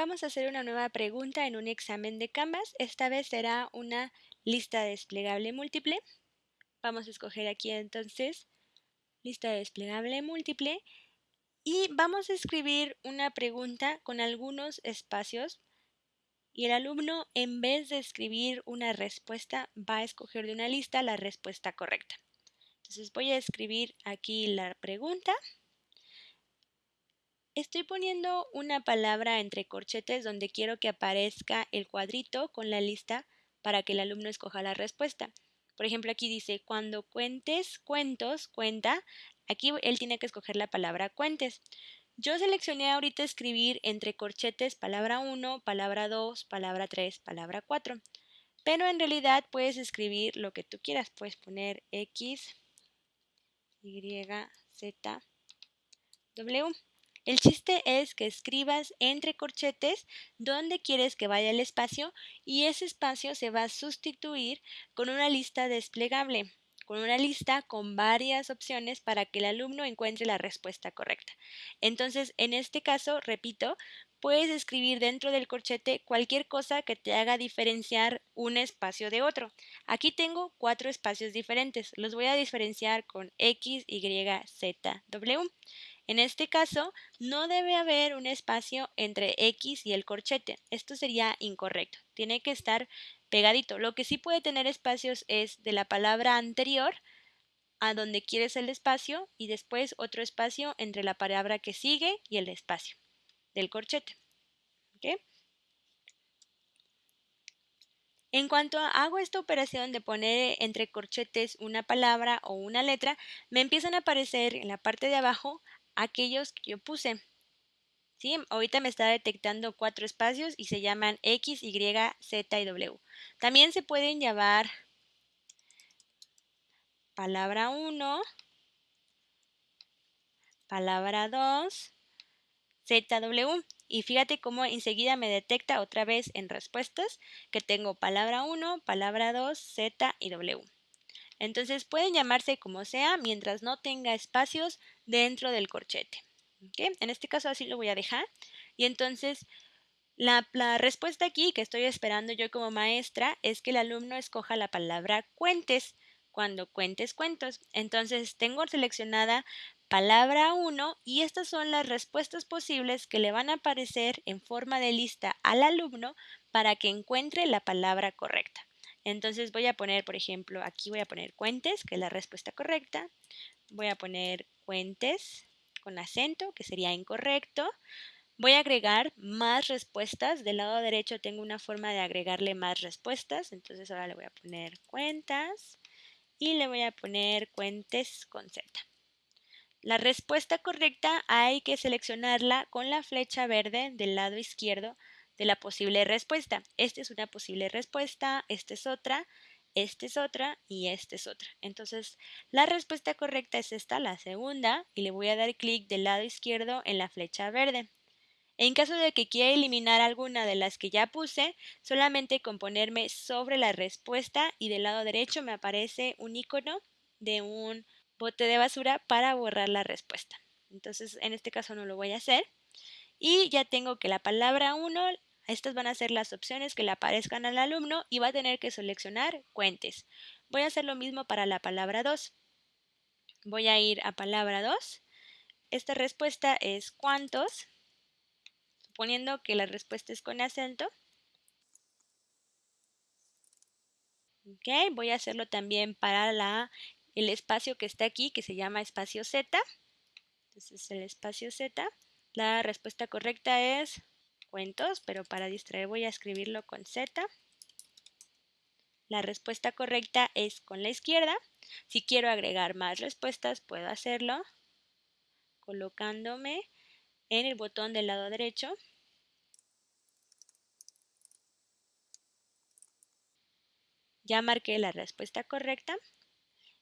vamos a hacer una nueva pregunta en un examen de Canvas. Esta vez será una lista desplegable múltiple. Vamos a escoger aquí entonces lista desplegable múltiple y vamos a escribir una pregunta con algunos espacios y el alumno en vez de escribir una respuesta va a escoger de una lista la respuesta correcta. Entonces voy a escribir aquí la pregunta. Estoy poniendo una palabra entre corchetes donde quiero que aparezca el cuadrito con la lista para que el alumno escoja la respuesta. Por ejemplo, aquí dice, cuando cuentes cuentos, cuenta. Aquí él tiene que escoger la palabra cuentes. Yo seleccioné ahorita escribir entre corchetes palabra 1, palabra 2, palabra 3, palabra 4. Pero en realidad puedes escribir lo que tú quieras. Puedes poner X, Y, Z, W. El chiste es que escribas entre corchetes donde quieres que vaya el espacio y ese espacio se va a sustituir con una lista desplegable, con una lista con varias opciones para que el alumno encuentre la respuesta correcta. Entonces, en este caso, repito, puedes escribir dentro del corchete cualquier cosa que te haga diferenciar un espacio de otro. Aquí tengo cuatro espacios diferentes. Los voy a diferenciar con X, Y, Z, W. En este caso, no debe haber un espacio entre X y el corchete. Esto sería incorrecto. Tiene que estar pegadito. Lo que sí puede tener espacios es de la palabra anterior a donde quieres el espacio y después otro espacio entre la palabra que sigue y el espacio del corchete. En cuanto hago esta operación de poner entre corchetes una palabra o una letra, me empiezan a aparecer en la parte de abajo aquellos que yo puse. ¿Sí? Ahorita me está detectando cuatro espacios y se llaman X, Y, Z y W. También se pueden llamar palabra 1, palabra 2, ZW. Y fíjate cómo enseguida me detecta otra vez en respuestas que tengo palabra 1, palabra 2, Z y W. Entonces pueden llamarse como sea mientras no tenga espacios dentro del corchete. En este caso así lo voy a dejar. Y entonces la, la, respuesta aquí que estoy esperando yo como maestra es que el alumno escoja la palabra cuentes cuando cuentes cuentos. Entonces tengo seleccionada palabra 1 y estas son las respuestas posibles que le van a aparecer en forma de lista al alumno para que encuentre la palabra correcta. Entonces voy a poner, por ejemplo, aquí voy a poner cuentes, que es la respuesta correcta. Voy a poner cuentes con acento, que sería incorrecto. Voy a agregar más respuestas. Del lado derecho tengo una forma de agregarle más respuestas. Entonces ahora le voy a poner cuentas y le voy a poner cuentes con Z. La respuesta correcta hay que seleccionarla con la flecha verde del lado izquierdo de la posible respuesta. Esta es una posible respuesta, esta es otra, esta es otra y esta es otra. Entonces, la respuesta correcta es esta, la segunda, y le voy a dar clic del lado izquierdo en la flecha verde. En caso de que quiera eliminar alguna de las que ya puse, solamente con ponerme sobre la respuesta y del lado derecho me aparece un icono de un bote de basura para borrar la respuesta. Entonces, en este caso no lo voy a hacer. Y ya tengo que la palabra 1 estas van a ser las opciones que le aparezcan al alumno y va a tener que seleccionar cuentes. Voy a hacer lo mismo para la palabra 2. Voy a ir a palabra 2. Esta respuesta es cuántos, suponiendo que la respuesta es con acento. Ok, voy a hacerlo también para la, el espacio que está aquí, que se llama espacio Z. Entonces el espacio Z. La respuesta correcta es cuentos, pero para distraer voy a escribirlo con Z. La respuesta correcta es con la izquierda. Si quiero agregar más respuestas, puedo hacerlo colocándome en el botón del lado derecho. Ya marqué la respuesta correcta.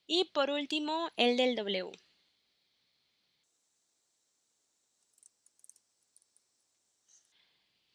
Y por último, el del W.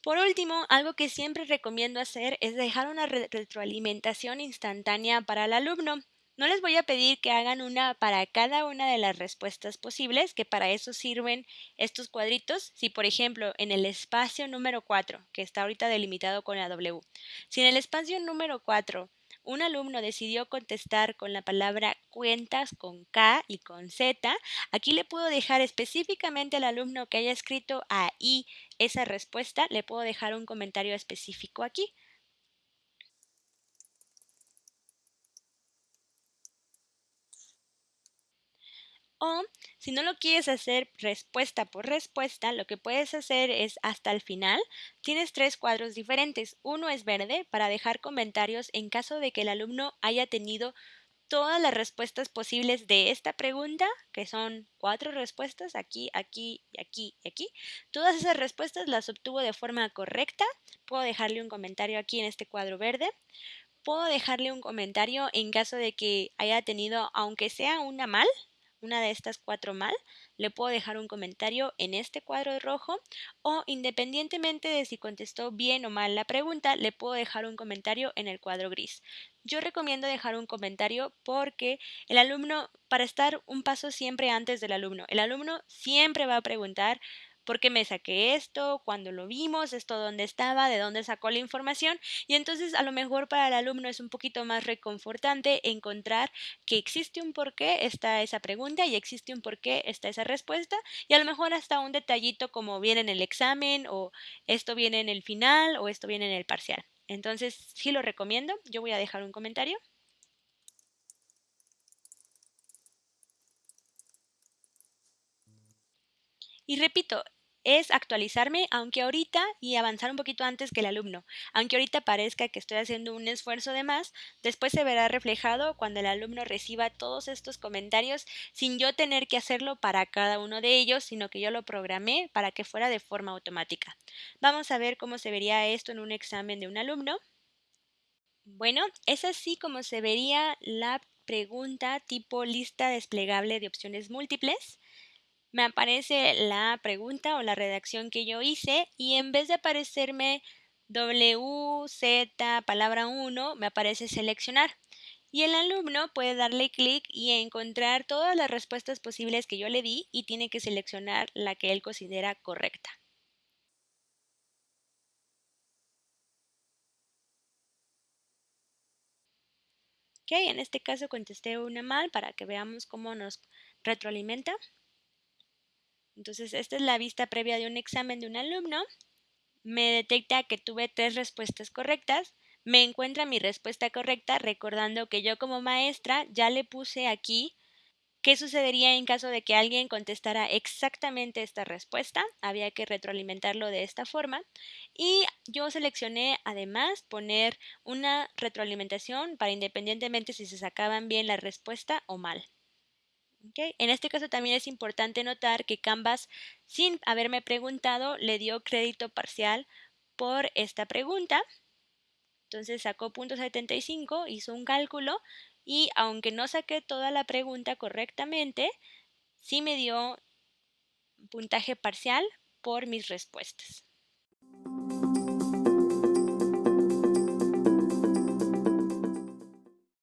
Por último, algo que siempre recomiendo hacer es dejar una retroalimentación instantánea para el alumno. No les voy a pedir que hagan una para cada una de las respuestas posibles, que para eso sirven estos cuadritos. Si, por ejemplo, en el espacio número 4, que está ahorita delimitado con la W, si en el espacio número 4 un alumno decidió contestar con la palabra cuentas con K y con Z, aquí le puedo dejar específicamente al alumno que haya escrito ahí esa respuesta, le puedo dejar un comentario específico aquí. O si no lo quieres hacer respuesta por respuesta, lo que puedes hacer es hasta el final. Tienes tres cuadros diferentes. Uno es verde para dejar comentarios en caso de que el alumno haya tenido todas las respuestas posibles de esta pregunta, que son cuatro respuestas, aquí, aquí, aquí y aquí. Todas esas respuestas las obtuvo de forma correcta. Puedo dejarle un comentario aquí en este cuadro verde. Puedo dejarle un comentario en caso de que haya tenido, aunque sea una mal, una de estas cuatro mal, le puedo dejar un comentario en este cuadro rojo o independientemente de si contestó bien o mal la pregunta, le puedo dejar un comentario en el cuadro gris. Yo recomiendo dejar un comentario porque el alumno, para estar un paso siempre antes del alumno, el alumno siempre va a preguntar por qué me saqué esto, cuándo lo vimos, esto dónde estaba, de dónde sacó la información y entonces a lo mejor para el alumno es un poquito más reconfortante encontrar que existe un por qué está esa pregunta y existe un por qué está esa respuesta y a lo mejor hasta un detallito como viene en el examen o esto viene en el final o esto viene en el parcial. Entonces sí lo recomiendo, yo voy a dejar un comentario. Y repito, es actualizarme, aunque ahorita y avanzar un poquito antes que el alumno. Aunque ahorita parezca que estoy haciendo un esfuerzo de más, después se verá reflejado cuando el alumno reciba todos estos comentarios sin yo tener que hacerlo para cada uno de ellos, sino que yo lo programé para que fuera de forma automática. Vamos a ver cómo se vería esto en un examen de un alumno. Bueno, es así como se vería la pregunta tipo lista desplegable de opciones múltiples me aparece la pregunta o la redacción que yo hice y en vez de aparecerme W, Z, palabra 1, me aparece seleccionar. Y el alumno puede darle clic y encontrar todas las respuestas posibles que yo le di y tiene que seleccionar la que él considera correcta. Ok, en este caso contesté una mal para que veamos cómo nos retroalimenta. Entonces, esta es la vista previa de un examen de un alumno. Me detecta que tuve tres respuestas correctas. Me encuentra mi respuesta correcta, recordando que yo como maestra ya le puse aquí qué sucedería en caso de que alguien contestara exactamente esta respuesta. Había que retroalimentarlo de esta forma. Y yo seleccioné además poner una retroalimentación para independientemente si se sacaban bien la respuesta o mal. En este caso también es importante notar que Canvas, sin haberme preguntado, le dio crédito parcial por esta pregunta. Entonces sacó .75, hizo un cálculo y aunque no saqué toda la pregunta correctamente, sí me dio puntaje parcial por mis respuestas.